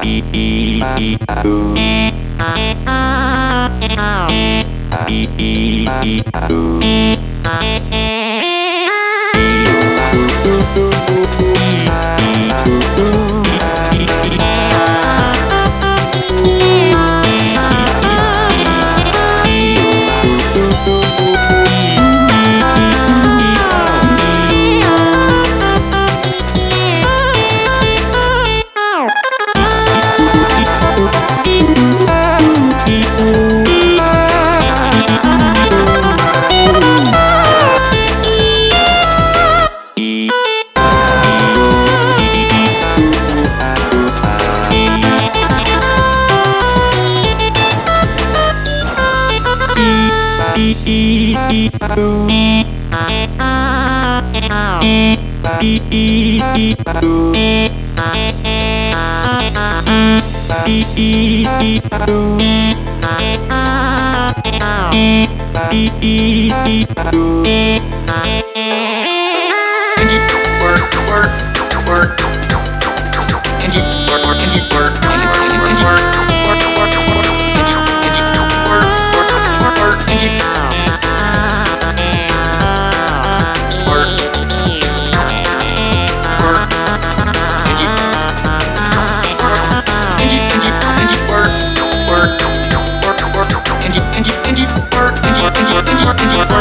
Can you E twerk, twerk, twerk, twerk?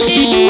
Mama.